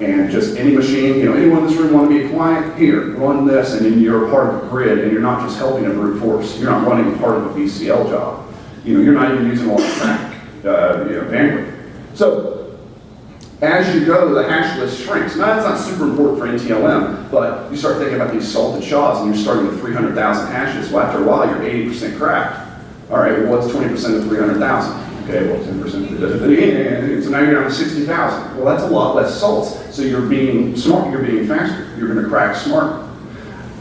And just any machine, you know, anyone in this room want to be a client? Here, run this, and then you're a part of the grid, and you're not just helping a brute force. You're not running part of a VCL job. You know, you're not even using all the traffic, uh, you know, bandwidth. So as you go, the hash list shrinks. Now, that's not super important for NTLM, but you start thinking about these salted SHAs, and you're starting with 300,000 hashes. Well, after a while, you're 80% cracked. All right, well, what's 20% of 300,000? Okay, well, 10%. So now you're down to 60,000. Well, that's a lot less salts. So you're being smart, you're being faster. You're going to crack smarter.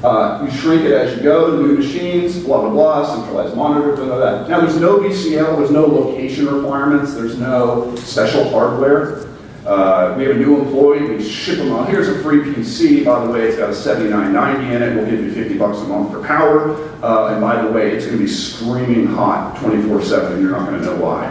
Uh, you shrink it as you go, new machines, blah, blah, blah, centralized monitor, blah, blah, blah. Now, there's no VCL, there's no location requirements, there's no special hardware. Uh, we have a new employee, we ship them out. here's a free PC, by the way, it's got a 7990 in it, we'll give you 50 bucks a month for power. Uh, and by the way, it's gonna be screaming hot 24-7, and you're not gonna know why.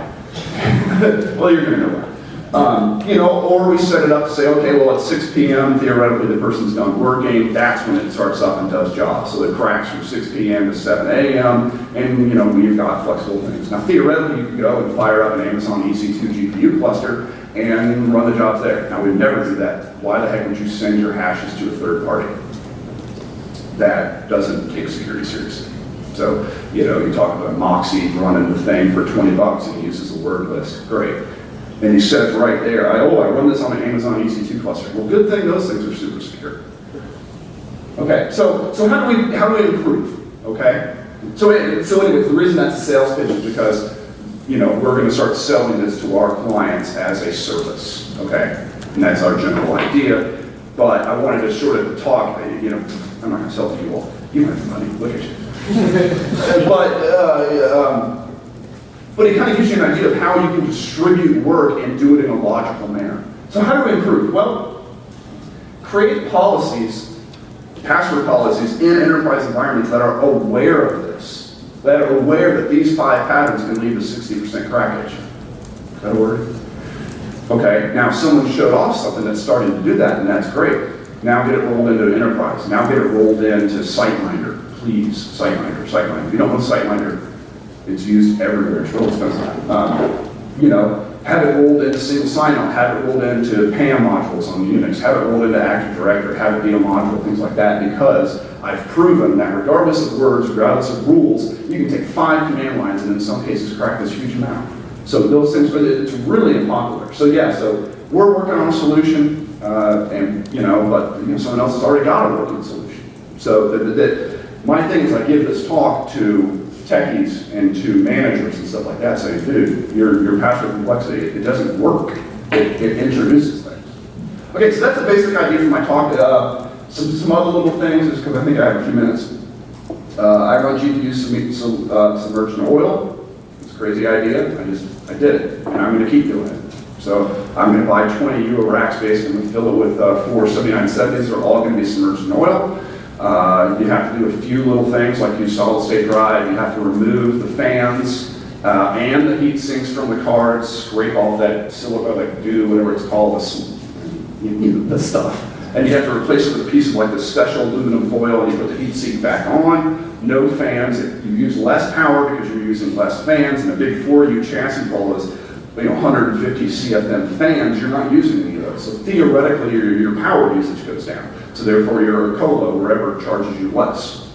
well, you're gonna know why. Um, you know, or we set it up to say, okay, well, at 6 p.m., theoretically, the person's done working, that's when it starts up and does jobs. So it cracks from 6 p.m. to 7 a.m., and, you know, we've got flexible things. Now, theoretically, you can go and fire up an Amazon EC2 GPU cluster and run the jobs there. Now, we'd never do that. Why the heck would you send your hashes to a third party? That doesn't take security seriously. So, you know, you talk about Moxie running the thing for 20 bucks and he uses a word list. Great. And he says right there, I, oh, I run this on an Amazon EC2 cluster. Well, good thing those things are super secure. Okay, so, so how do we, how do we improve? Okay? So, so anyways, the reason that's a sales pitch is because, you know, we're gonna start selling this to our clients as a service, okay? And that's our general idea. But I wanted to sort of talk, you know, I'm not gonna sell to you all. You have money, look at you. But, uh, um, but it kind of gives you an idea of how you can distribute work and do it in a logical manner. So how do we improve? Well, create policies, password policies in enterprise environments that are aware of this, that are aware that these five patterns can lead to 60% crackage. That a word? Okay, now if someone showed off something that's starting to do that, and that's great. Now get it rolled into enterprise. Now get it rolled into SiteMinder. Please, SiteMinder, SiteMinder. If you don't know SiteMinder, it's used everywhere. It's real expensive. Um, you know, have it rolled into single sign-on, have it rolled into PAM modules on Unix, have it rolled into Active Directory, have it be a module, things like that, because I've proven that regardless of words, regardless of rules, you can take five command lines and in some cases crack this huge amount. So those things, but it's really unpopular. So yeah, so we're working on a solution, uh, and you know, but you know, someone else has already got a working solution. So that, my thing is I give this talk to techies and to managers and stuff like that, saying, dude, your, your password complexity, it doesn't work. It, it introduces things. Okay, so that's the basic idea for my talk. Uh, some, some other little things, just because I think I have a few minutes. Uh, I run GPU sub, sub, uh, submerged in oil. It's a crazy idea. I just, I did it, and I'm going to keep doing it. So I'm going to buy 20 Euro rack space and fill it with uh, four 7970s. They're all going to be submerged in oil. Uh, You have to do a few little things, like use solid state drive, you have to remove the fans uh, and the heat sinks from the cards, scrape off that silica, like goo, whatever it's called, this, you know, the stuff. And you have to replace it with a piece of like this special aluminum foil, and you put the heat sink back on, no fans, you use less power because you're using less fans, and a big 4U chassis full is, you know, 150 CFM fans, you're not using any of those. So theoretically, your, your power usage goes down. So therefore, your colo, wherever, charges you less.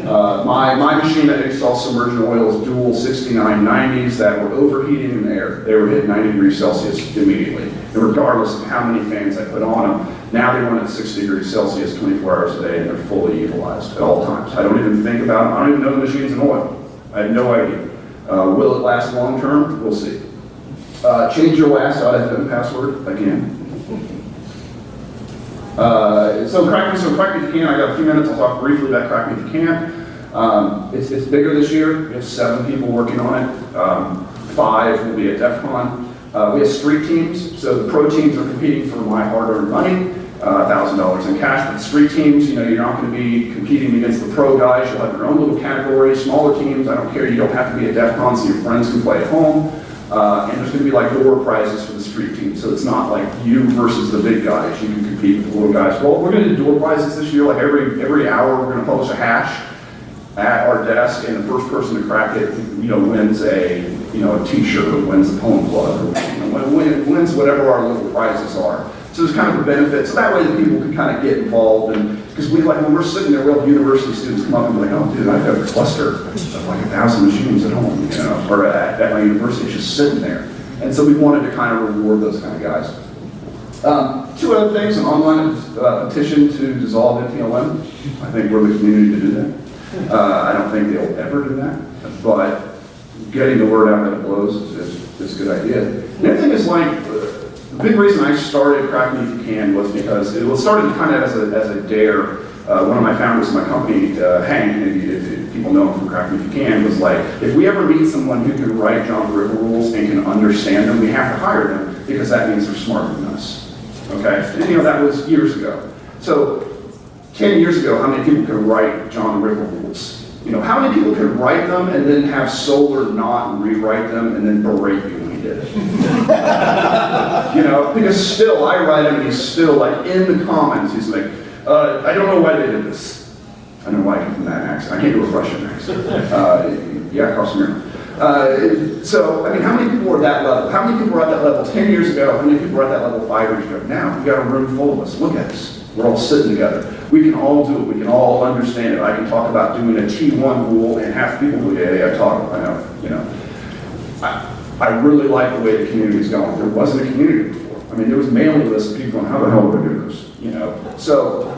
Uh, my, my machine that installs oil is dual 6990s that were overheating in the air. They were hitting 90 degrees Celsius immediately, and regardless of how many fans I put on them. Now they run at 60 degrees Celsius 24 hours a day, and they're fully utilized at all times. I don't even think about. I don't even know the machine's in oil. I have no idea. Uh, will it last long term? We'll see. Uh, change your last IFM password again. Uh, so crack me, so crack me if you can. I got a few minutes. I'll talk briefly about crack me if you can. Um, it's, it's bigger this year. We have seven people working on it. Um, five will be at DEF CON. Uh, we have street teams. So the pro teams are competing for my hard-earned money, $1,000 in cash. But the street teams, you know, you're not going to be competing against the pro guys. You'll have your own little category. Smaller teams, I don't care. You don't have to be at DEF CON so your friends can play at home. Uh, and there's going to be like door prizes for the street team, so it's not like you versus the big guys. You can compete with the little guys. Well, we're going to do door prizes this year. Like every every hour, we're going to publish a hash at our desk, and the first person to crack it, you know, wins a you know a T-shirt or wins a poem plug or you know, wins whatever our little prizes are. So there's kind of a benefit. So that way, the people can kind of get involved and. Because we like when we're sitting there, we'll have university students come up and be like, oh, dude, I've got a cluster of like a thousand machines at home, you know, or at, at my university, it's just sitting there. And so we wanted to kind of reward those kind of guys. Um, two other things, an online uh, petition to dissolve NTLM. I think we're the community to do that. Uh, I don't think they'll ever do that, but getting the word out that it blows is, is, is a good idea. The other thing is like, the big reason I started Crack Me If You Can was because it was started kind of as a, as a dare. Uh, one of my founders of my company, uh, Hank, if, if people know him from Crack Me If You Can, was like, if we ever meet someone who can write John Ripper rules and can understand them, we have to hire them because that means they're smarter than us. Okay? And you know, that was years ago. So 10 years ago, how many people could write John Ripper rules? You know, how many people could write them and then have Solar not rewrite them and then berate you did? You know, because still, I write him and he's still like in the comments, he's like, uh, I don't know why they did this. I don't know why I come from that accent. I can't do a Russian accent. Uh, yeah, mirror. Uh, so, I mean, how many people were at that level? How many people were at that level 10 years ago? How many people were at that level five years ago? Now, we've got a room full of us. Look at us. We're all sitting together. We can all do it. We can all understand it. I can talk about doing a T1 rule, and half people go, yeah, yeah, I talk, I know, you know. I, I really like the way the community is going. There wasn't a community before. I mean, there was mailing lists of people going, how the hell do I do this? You know, so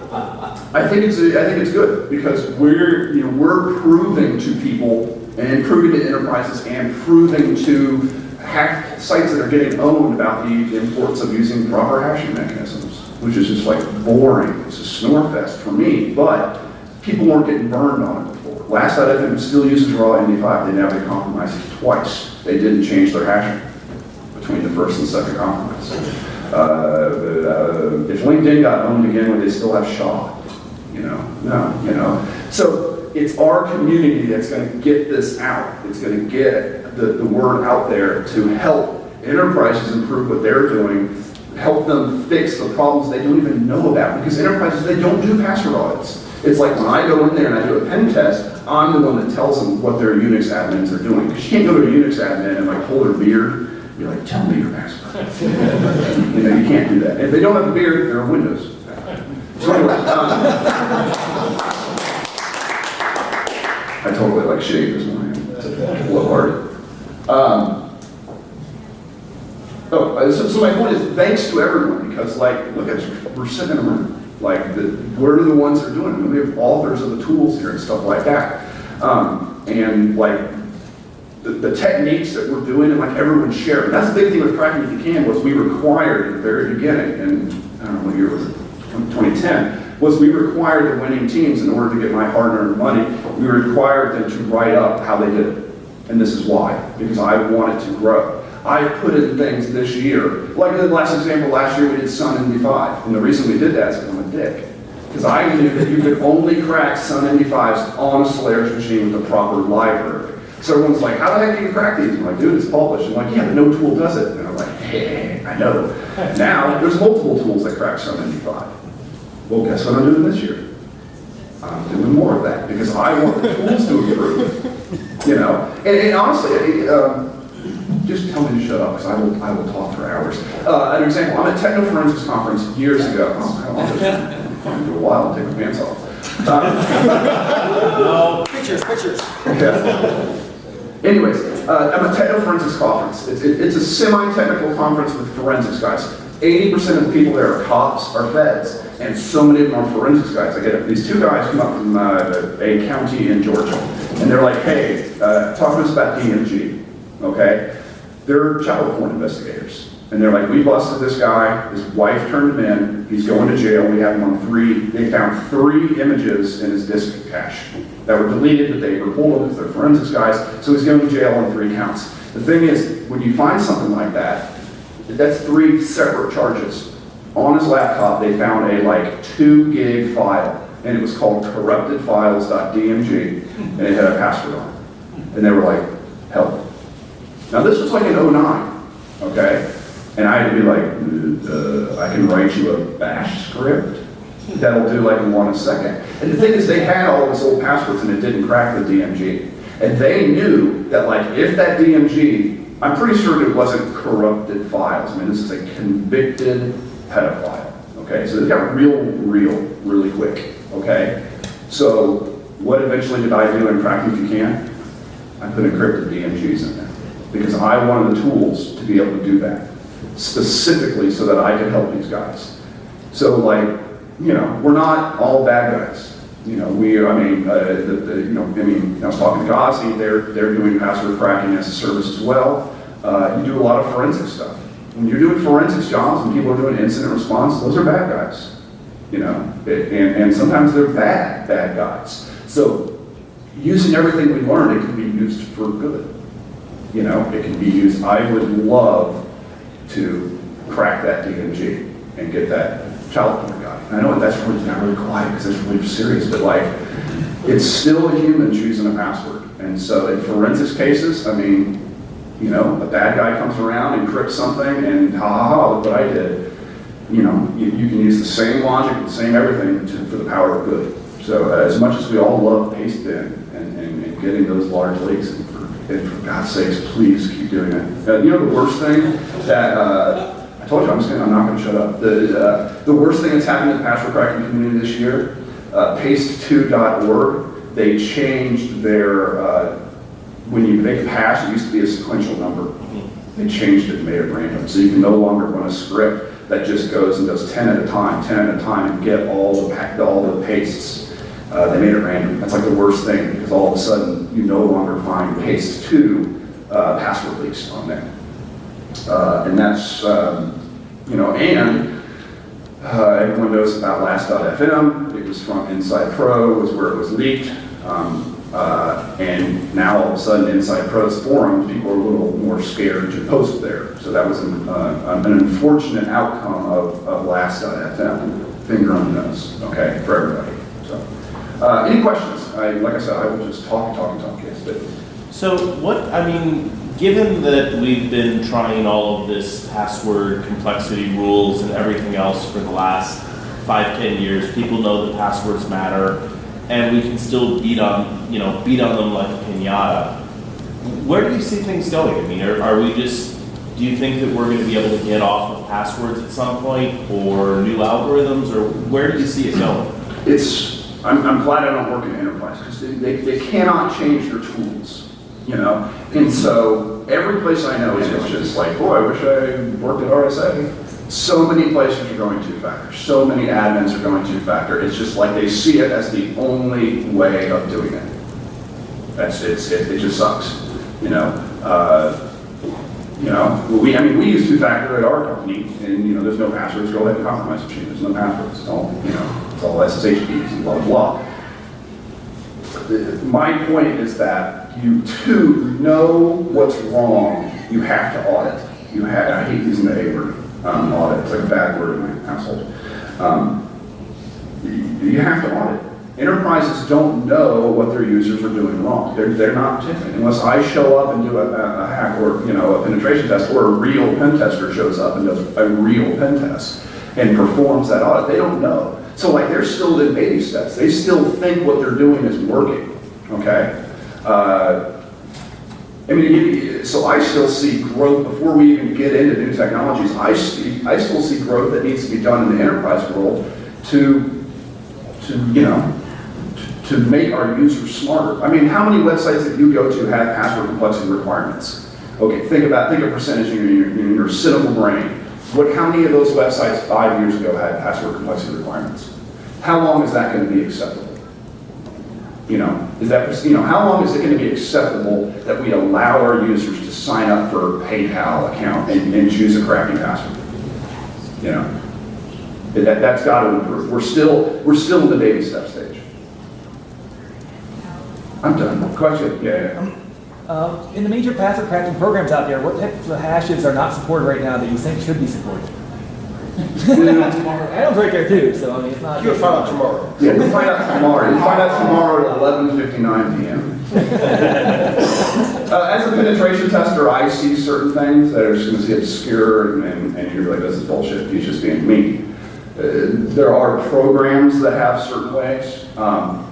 I think it's I think it's good because we're you know we're proving to people and proving to enterprises and proving to hack sites that are getting owned about the importance of using proper hashing mechanisms, which is just like boring. It's a snore fest for me, but people weren't getting burned on it before. Last IFM still uses raw MD5. They now they compromised it twice. They didn't change their hashing between the first and second compromise. Uh, uh, if LinkedIn got owned again, would they still have Shaw? You know, no, you know. So it's our community that's going to get this out. It's going to get the, the word out there to help enterprises improve what they're doing, help them fix the problems they don't even know about. Because enterprises, they don't do password audits. It's like when I go in there and I do a pen test, I'm the one that tells them what their Unix admins are doing. Because you can't go to a Unix admin and like pull their beard and be like, tell me your password. you know, you can't do that. If they don't have a beard, they're a Windows. So anyway, um, I totally like shave this morning. It's a little hard. Um, oh, uh, so, so my point is, thanks to everyone because, like, look at we're sitting in a room. Like, the, we're the ones that are doing it. We have authors of the tools here and stuff like that. Um, and like, the, the techniques that we're doing and like everyone sharing. That's the big thing with Cracking If You Can was we required at the very beginning, and I don't know what year was it, 2010, was we required the winning teams in order to get my hard-earned money, we required them to write up how they did it. And this is why, because I wanted to grow. I put in things this year, like the last example, last year we did Sun MD5, and the reason we did that is because I'm a dick. Because I knew that you could only crack Sun 95s on a Solaris machine with the proper library. So everyone's like, how the heck do you crack these? I'm like, dude, it's published. I'm like, yeah, but no tool does it. And I'm like, hey, I know. Now, there's multiple tools that crack Sun 95. Well, guess what I'm doing this year? I'm doing more of that because I want the tools to improve. You know, and, and honestly, just tell me to shut up because I will, I will talk for hours. Uh, an example, I'm at Techno Forensics Conference years ago. Oh, I'll just find a while and take my pants off. Uh, Pictures, pictures. yeah. Anyways, uh, I'm at a Techno Forensics Conference. It's, it- it's a semi-technical conference with forensics guys. 80% of the people there are cops, are feds, and so many of them are forensics guys. I get it. these two guys come up from uh, a county in Georgia, and they're like, hey, uh, talk to us about DMG, okay? They're child porn investigators. And they're like, we busted this guy, his wife turned him in, he's going to jail, we have him on three, they found three images in his disk cache that were deleted, but they were pulled because they're forensics guys, so he's going to jail on three counts. The thing is, when you find something like that, that's three separate charges. On his laptop, they found a like two gig file, and it was called corruptedfiles.dmg, and it had a password on it. And they were like, help. Now, this was like in 09, okay? And I had to be like, uh, I can write you a bash script that'll do like one a second. And the thing is, they had all these old passwords and it didn't crack the DMG. And they knew that like if that DMG, I'm pretty sure it wasn't corrupted files. I mean, this is a convicted pedophile, okay? So it got real, real, really quick, okay? So what eventually did I do in Crack If You Can? I put encrypted DMGs in there because I wanted the tools to be able to do that specifically so that I could help these guys. So like, you know, we're not all bad guys. You know, we, I mean, uh, the, the, you know, I mean, I was talking to Gazi, they're, they're doing password cracking as a service as well. Uh, you do a lot of forensic stuff. When you're doing forensics jobs and people are doing incident response, those are bad guys. You know, It- and, and sometimes they're bad, bad guys. So using everything we learned, it can be used for good. You know, it can be used, I would love to crack that DMG and get that child porn guy. I know that's really, not really quiet because it's really serious, but like, it's still a human choosing a password. And so in forensics cases, I mean, you know, a bad guy comes around, encrypts something, and ha ha ha, look what I did. You know, you, you can use the same logic, the same everything to, for the power of good. So uh, as much as we all love paste bin and, and, and getting those large leaks, and and for God's sakes, please keep doing it. Uh, you know the worst thing that, uh, I told you, I'm just gonna, I'm not gonna shut up. The, uh, the worst thing that's happened in the password cracking community this year, uh, paste2.org, they changed their, uh, when you make a hash, it used to be a sequential number. They changed it and made it random. So you can no longer run a script that just goes and does 10 at a time, 10 at a time, and get all the, all the pastes. Uh, they made it random. That's like the worst thing because all of a sudden you no longer find paste two uh, password leaks on there. Uh, and that's, um, you know, and uh, everyone knows about last.fm. It was from Inside Pro, was where it was leaked. Um, uh, and now all of a sudden, Inside Pro's forums, people are a little more scared to post there. So that was an, uh, an unfortunate outcome of, of last.fm. Finger on the nose, okay, for everybody. Uh, any questions? I, like I said, I will just talk and talk and talk. Yes, but So what, I mean, given that we've been trying all of this password complexity rules and everything else for the last five, ten years, people know that passwords matter, and we can still beat on, you know, beat on them like a pinata. Where do you see things going? I mean, are, are we just, do you think that we're gonna be able to get off of passwords at some point, or new algorithms, or where do you see it going? it's, I'm, I'm glad I don't work in enterprise because they, they, they cannot change their tools, you know? And so every place I know is just like, boy, I wish I worked at RSA. So many places are going two-factor. So many admins are going two-factor. It's just like they see it as the only way of doing it. That's, it's, it, it just sucks, you know? Uh, you know, we, I mean, we use two-factor at our company, and, you know, there's no passwords, go ahead and compromise machine, there's no passwords, it's all, you know, it's all SSH keys and blah, blah. My point is that you too know what's wrong, you have to audit. You have, I hate using the A word, um, audit, it's like a bad word in my household. Um, you have to audit. Enterprises don't know what their users are doing wrong. They're, they're not tipping unless I show up and do a, a a hack or, you know, a penetration test, or a real pen tester shows up and does a real pen test and performs that audit. They don't know. So like, they're still in baby steps. They still think what they're doing is working, okay? Uh, I mean, so I still see growth, before we even get into new technologies, I see, I still see growth that needs to be done in the enterprise world to, to, you know, to- to make our users smarter. I mean, how many websites that you go to have password complexity requirements? Okay, think about, think of percentage in your, in your cynical brain. What, how many of those websites five years ago had password complexity requirements? How long is that gonna be acceptable? You know, is that, you know, how long is it gonna be acceptable that we allow our users to sign up for a PayPal account and, and choose a crappy password? You know? That, that's gotta improve. We're still, we're still in the baby step stage. I'm done. Question? Yeah, yeah. Um, in the major password cracking programs out there, what types of hashes are not supported right now that you think should be supported? Adam's right there too, so I mean, it's not. You'll find out tomorrow. Yeah, we'll find out tomorrow. You'll find out tomorrow at eleven fifty-nine PM. Uh, as a penetration tester, I see certain things that are just gonna be obscure and, and, and you're like, this is bullshit, he's just being mean. Uh, There are programs that have certain ways. Um,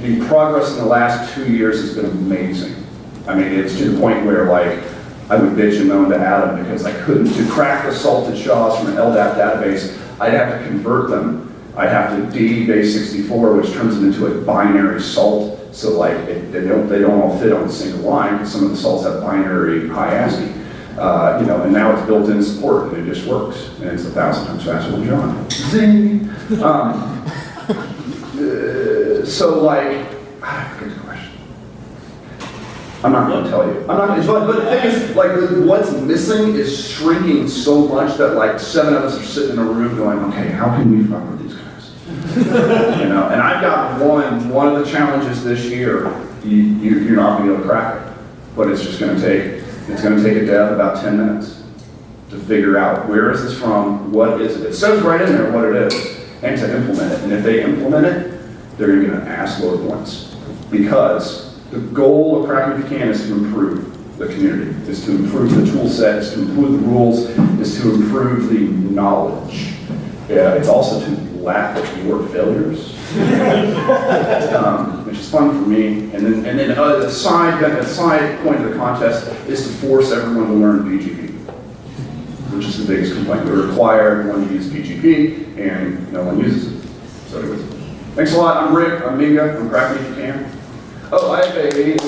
the progress in the last two years has been amazing. I mean, it's to the point where like, I would bitch and moan to Adam because I couldn't, to crack the salted shaws from an LDAP database, I'd have to convert them. I'd have to D base 64, which turns it into a binary salt. So like, it- they don't, they don't all fit on a single line because some of the salts have binary high ASCII. Uh, you know, and now it's built-in support and it just works. And it's a thousand times faster than John. Zing! Um, so like, I forget the question. I'm not gonna tell you. I'm not, gonna- but, but the thing is, like, what's missing is shrinking so much that like seven of us are sitting in a room going, okay, how can we fuck with these guys? You know, and I've got one, one of the challenges this year, you, you, you're not gonna be able to crack it. But it's just gonna take, it's gonna take a dev about ten minutes to figure out where is this from, what is it? It says right in there what it is, and to implement it. And if they implement it, they're gonna get an ass load points. Because the goal of Cracking If You Can is to improve the community, is to improve the tool set, is to improve the rules, is to improve the knowledge. Yeah, it's also to laugh at your failures, um, which is fun for me. And then, and then uh, the side, the side point of the contest is to force everyone to learn BGP which is the biggest complaint. We require everyone to use PGP, and no one uses it. So anyways, thanks a lot. I'm Rick. I'm Minga. I'm cracking if you can. Oh, I have a